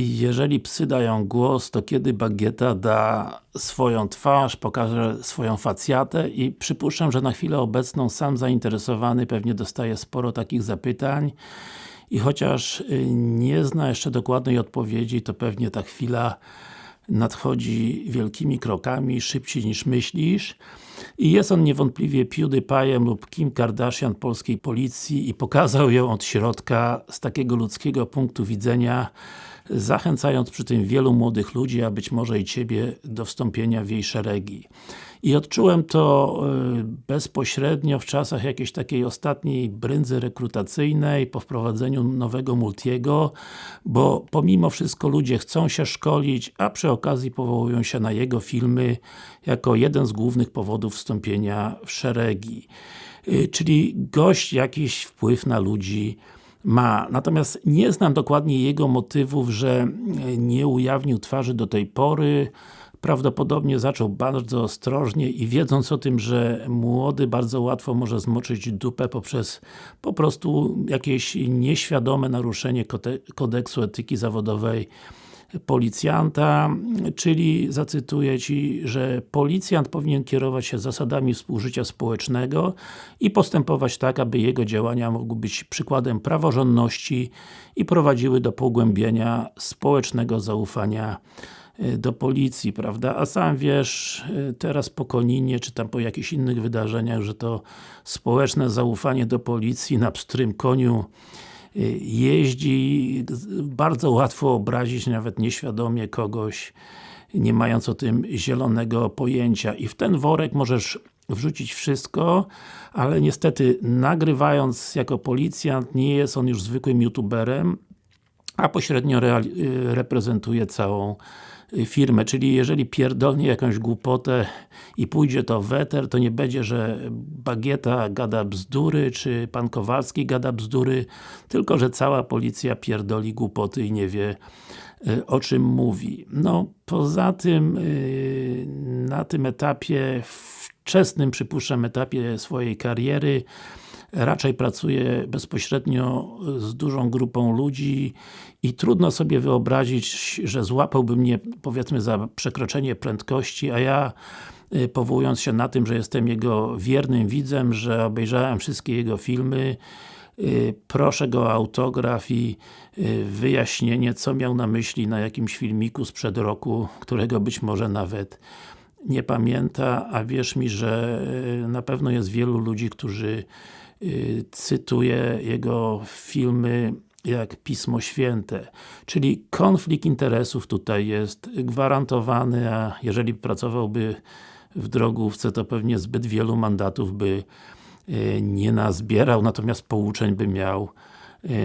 I jeżeli psy dają głos, to kiedy Bagieta da swoją twarz, pokaże swoją facjatę i przypuszczam, że na chwilę obecną sam zainteresowany pewnie dostaje sporo takich zapytań. I chociaż y, nie zna jeszcze dokładnej odpowiedzi, to pewnie ta chwila nadchodzi wielkimi krokami, szybciej niż myślisz. I jest on niewątpliwie PewDiePie'em lub Kim Kardashian polskiej policji i pokazał ją od środka z takiego ludzkiego punktu widzenia zachęcając przy tym wielu młodych ludzi, a być może i Ciebie do wstąpienia w jej szeregi. I odczułem to y, bezpośrednio w czasach jakiejś takiej ostatniej brędzy rekrutacyjnej, po wprowadzeniu nowego Multiego, bo pomimo wszystko ludzie chcą się szkolić, a przy okazji powołują się na jego filmy jako jeden z głównych powodów wstąpienia w szeregi. Y, czyli gość jakiś wpływ na ludzi ma. Natomiast nie znam dokładnie jego motywów, że nie ujawnił twarzy do tej pory. Prawdopodobnie zaczął bardzo ostrożnie i wiedząc o tym, że młody bardzo łatwo może zmoczyć dupę poprzez po prostu jakieś nieświadome naruszenie kodeksu etyki zawodowej policjanta, czyli zacytuję Ci, że policjant powinien kierować się zasadami współżycia społecznego i postępować tak, aby jego działania mogły być przykładem praworządności i prowadziły do pogłębienia społecznego zaufania e, do policji, prawda? A sam wiesz, e, teraz po Koninie, czy tam po jakichś innych wydarzeniach, że to społeczne zaufanie do policji na pstrym koniu jeździ, bardzo łatwo obrazić nawet nieświadomie kogoś, nie mając o tym zielonego pojęcia. I w ten worek możesz wrzucić wszystko, ale niestety nagrywając jako policjant nie jest on już zwykłym youtuberem, a pośrednio reprezentuje całą firmę, czyli jeżeli pierdolnie jakąś głupotę i pójdzie to w eter, to nie będzie, że Bagieta gada bzdury, czy Pan Kowalski gada bzdury, tylko że cała policja pierdoli głupoty i nie wie y, o czym mówi. No, poza tym y, na tym etapie, wczesnym przypuszczam etapie swojej kariery raczej pracuje bezpośrednio z dużą grupą ludzi i trudno sobie wyobrazić, że złapałby mnie powiedzmy za przekroczenie prędkości, a ja y, powołując się na tym, że jestem jego wiernym widzem, że obejrzałem wszystkie jego filmy, y, proszę go o autograf i y, wyjaśnienie, co miał na myśli na jakimś filmiku sprzed roku, którego być może nawet nie pamięta, a wierz mi, że na pewno jest wielu ludzi, którzy cytuję jego filmy jak Pismo Święte. Czyli konflikt interesów tutaj jest gwarantowany, a jeżeli pracowałby w drogówce, to pewnie zbyt wielu mandatów by y, nie nazbierał, natomiast pouczeń by miał y,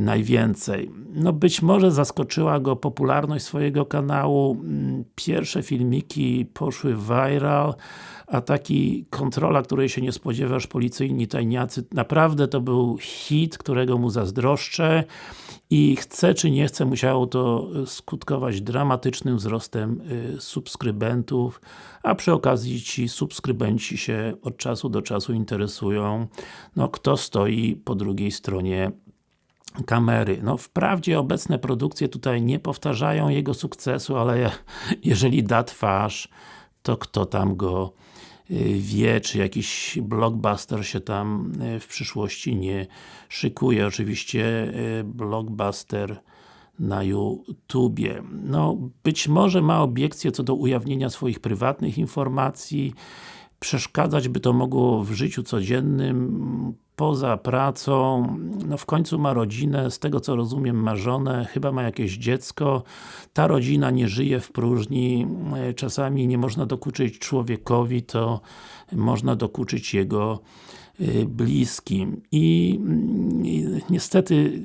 najwięcej. No być może zaskoczyła go popularność swojego kanału. Mm, pierwsze filmiki poszły viral, a taki kontrola, której się nie spodziewasz, policyjni tajniacy, naprawdę to był hit, którego mu zazdroszczę i chce czy nie chce, musiało to skutkować dramatycznym wzrostem y, subskrybentów, a przy okazji ci subskrybenci się od czasu do czasu interesują, no kto stoi po drugiej stronie kamery. No wprawdzie obecne produkcje tutaj nie powtarzają jego sukcesu, ale jeżeli da twarz, to kto tam go Y, wie, czy jakiś blockbuster się tam y, w przyszłości nie szykuje. Oczywiście y, blockbuster na YouTubie. No, być może ma obiekcje co do ujawnienia swoich prywatnych informacji, przeszkadzać by to mogło w życiu codziennym, poza pracą, no w końcu ma rodzinę, z tego co rozumiem ma żonę, chyba ma jakieś dziecko, ta rodzina nie żyje w próżni, czasami nie można dokuczyć człowiekowi, to można dokuczyć jego y, bliskim. I, i niestety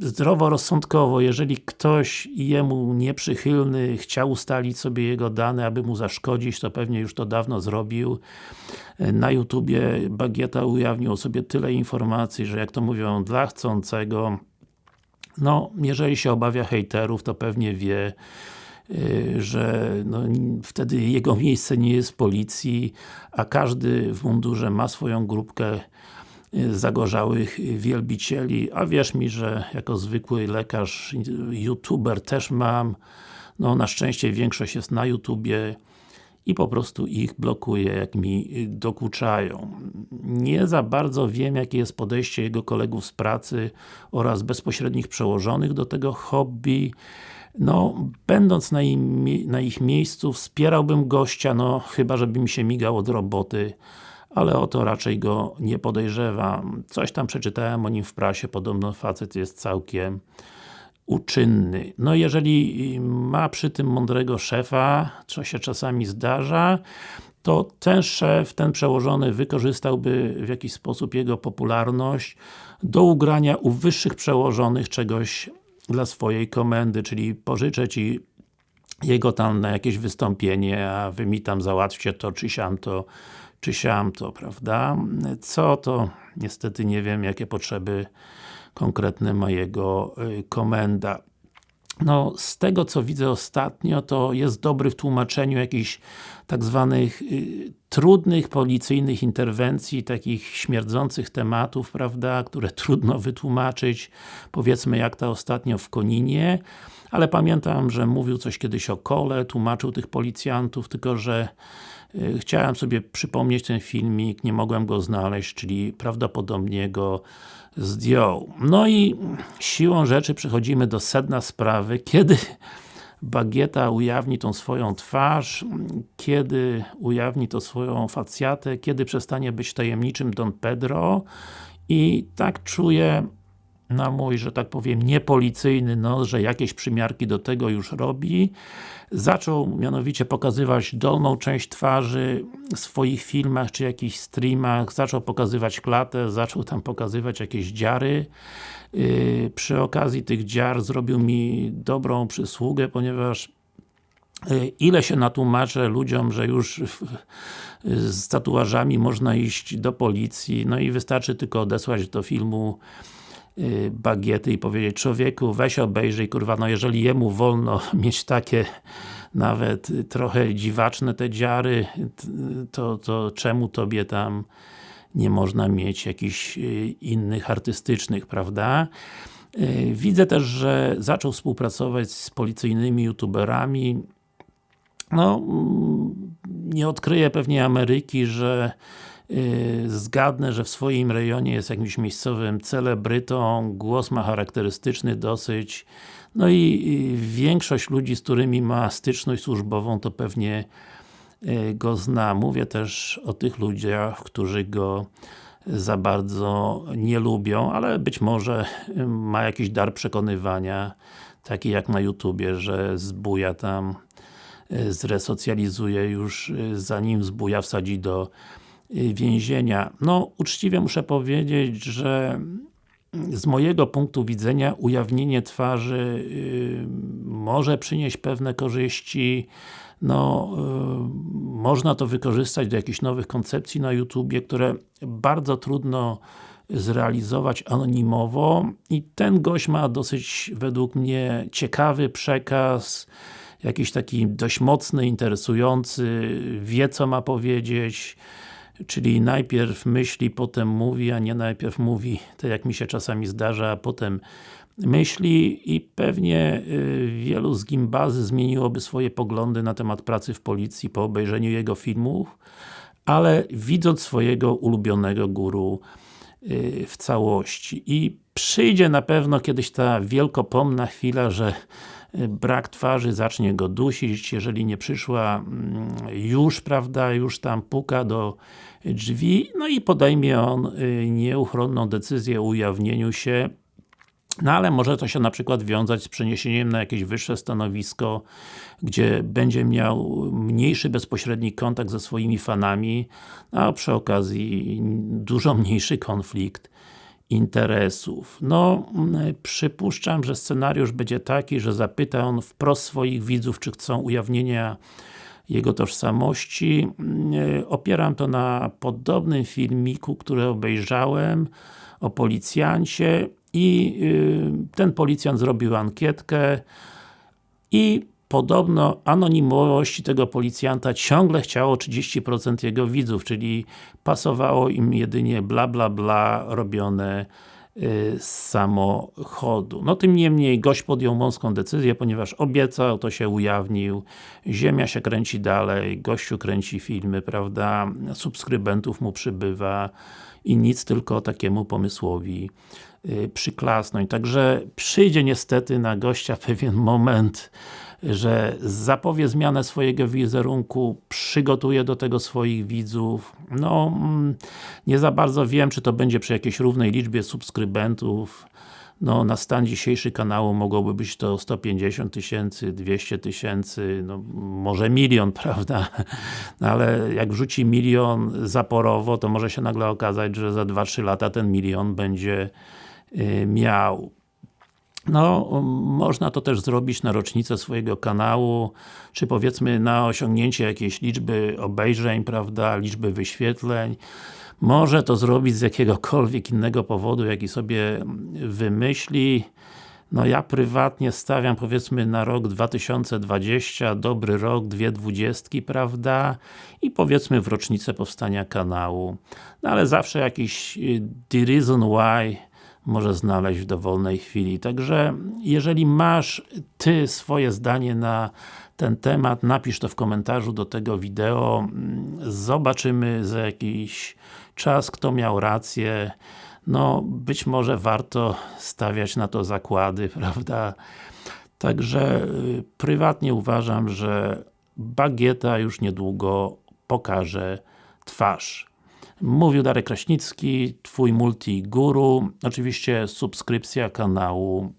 zdroworozsądkowo, jeżeli ktoś jemu nieprzychylny chciał ustalić sobie jego dane, aby mu zaszkodzić, to pewnie już to dawno zrobił. Na YouTubie Bagieta ujawnił sobie tyle informacji, że jak to mówią, dla chcącego no, jeżeli się obawia hejterów, to pewnie wie, y, że no, wtedy jego miejsce nie jest w policji, a każdy w mundurze ma swoją grupkę zagorzałych wielbicieli, a wierz mi, że jako zwykły lekarz, youtuber też mam, no na szczęście większość jest na YouTubie i po prostu ich blokuję, jak mi dokuczają. Nie za bardzo wiem, jakie jest podejście jego kolegów z pracy oraz bezpośrednich przełożonych do tego hobby. No, będąc na, im, na ich miejscu, wspierałbym gościa, no chyba, żeby mi się migał od roboty, ale o to raczej go nie podejrzewam. Coś tam przeczytałem o nim w prasie, podobno facet jest całkiem uczynny. No jeżeli ma przy tym mądrego szefa, co się czasami zdarza, to ten szef, ten przełożony wykorzystałby w jakiś sposób jego popularność do ugrania u wyższych przełożonych czegoś dla swojej komendy, czyli pożyczę Ci jego tam na jakieś wystąpienie, a Wy mi tam załatwcie to, czy siam to, czy siam to, prawda? Co to? Niestety nie wiem, jakie potrzeby konkretne ma jego y, komenda. No, z tego co widzę ostatnio, to jest dobry w tłumaczeniu jakichś tak zwanych y, trudnych policyjnych interwencji, takich śmierdzących tematów, prawda, które trudno wytłumaczyć, powiedzmy jak ta ostatnio w Koninie, ale pamiętam, że mówił coś kiedyś o kole, tłumaczył tych policjantów, tylko że chciałem sobie przypomnieć ten filmik, nie mogłem go znaleźć, czyli prawdopodobnie go zdjął. No i siłą rzeczy przechodzimy do sedna sprawy, kiedy Bagieta ujawni tą swoją twarz, kiedy ujawni to swoją facjatę, kiedy przestanie być tajemniczym Don Pedro i tak czuję na mój, że tak powiem, niepolicyjny nos, że jakieś przymiarki do tego już robi. Zaczął mianowicie pokazywać dolną część twarzy w swoich filmach, czy jakichś streamach, zaczął pokazywać klatę, zaczął tam pokazywać jakieś dziary. Yy, przy okazji tych dziar zrobił mi dobrą przysługę, ponieważ yy, ile się natłumaczę ludziom, że już z tatuażami można iść do policji, no i wystarczy tylko odesłać do filmu Y, bagiety i powiedzieć człowieku, weź obejrzyj, kurwa, no jeżeli jemu wolno mieć takie nawet trochę dziwaczne te dziary, to, to czemu tobie tam nie można mieć jakichś y, innych artystycznych, prawda? Y, widzę też, że zaczął współpracować z policyjnymi youtuberami. No, mm, nie odkryję pewnie Ameryki, że zgadnę, że w swoim rejonie jest jakimś miejscowym celebrytą, głos ma charakterystyczny dosyć, no i większość ludzi, z którymi ma styczność służbową, to pewnie yy, go zna. Mówię też o tych ludziach, którzy go za bardzo nie lubią, ale być może yy, ma jakiś dar przekonywania, taki jak na YouTubie, że zbuja tam zresocjalizuje już zanim zbuja wsadzi do Y, więzienia. No, uczciwie muszę powiedzieć, że z mojego punktu widzenia ujawnienie twarzy yy, może przynieść pewne korzyści. No, yy, można to wykorzystać do jakichś nowych koncepcji na YouTubie, które bardzo trudno zrealizować anonimowo. I ten gość ma dosyć, według mnie, ciekawy przekaz jakiś taki dość mocny, interesujący, wie co ma powiedzieć czyli najpierw myśli, potem mówi, a nie najpierw mówi, tak jak mi się czasami zdarza, a potem myśli i pewnie y, wielu z gimbazy zmieniłoby swoje poglądy na temat pracy w policji po obejrzeniu jego filmów, ale widząc swojego ulubionego guru y, w całości. I przyjdzie na pewno kiedyś ta wielkopomna chwila, że y, brak twarzy zacznie go dusić, jeżeli nie przyszła mm, już, prawda, już tam puka do drzwi, no i podejmie on y, nieuchronną decyzję o ujawnieniu się. No ale może to się na przykład wiązać z przeniesieniem na jakieś wyższe stanowisko, gdzie będzie miał mniejszy bezpośredni kontakt ze swoimi fanami, a przy okazji dużo mniejszy konflikt interesów. No, przypuszczam, że scenariusz będzie taki, że zapyta on wprost swoich widzów, czy chcą ujawnienia jego tożsamości. E, opieram to na podobnym filmiku, który obejrzałem o policjancie i e, ten policjant zrobił ankietkę i podobno anonimowości tego policjanta ciągle chciało 30% jego widzów, czyli pasowało im jedynie bla bla bla robione z samochodu. No tym niemniej gość podjął mąską decyzję, ponieważ obiecał, to się ujawnił, ziemia się kręci dalej, gościu kręci filmy, prawda, subskrybentów mu przybywa i nic tylko takiemu pomysłowi przyklasnąć. Także przyjdzie niestety na gościa pewien moment, że zapowie zmianę swojego wizerunku, przygotuje do tego swoich widzów. No, nie za bardzo wiem, czy to będzie przy jakiejś równej liczbie subskrybentów. No, na stan dzisiejszy kanału mogłoby być to 150 tysięcy, 200 tysięcy, no może milion, prawda? No, ale jak wrzuci milion zaporowo, to może się nagle okazać, że za 2-3 lata ten milion będzie miał. No, można to też zrobić na rocznicę swojego kanału, czy powiedzmy na osiągnięcie jakiejś liczby obejrzeń, prawda, liczby wyświetleń. Może to zrobić z jakiegokolwiek innego powodu, jaki sobie wymyśli. No ja prywatnie stawiam powiedzmy na rok 2020, dobry rok, dwie dwudziestki, prawda? I powiedzmy w rocznicę powstania kanału. No ale zawsze jakiś y, the reason why może znaleźć w dowolnej chwili. Także, jeżeli masz Ty swoje zdanie na ten temat, napisz to w komentarzu do tego wideo. Zobaczymy za jakiś czas, kto miał rację. No, być może warto stawiać na to zakłady, prawda? Także y, prywatnie uważam, że bagieta już niedługo pokaże twarz. Mówił Darek Kraśnicki, Twój multi-guru. Oczywiście subskrypcja kanału,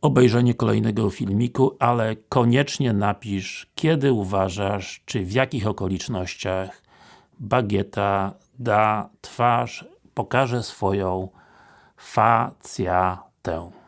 obejrzenie kolejnego filmiku, ale koniecznie napisz, kiedy uważasz, czy w jakich okolicznościach bagieta da twarz, pokaże swoją facjatę.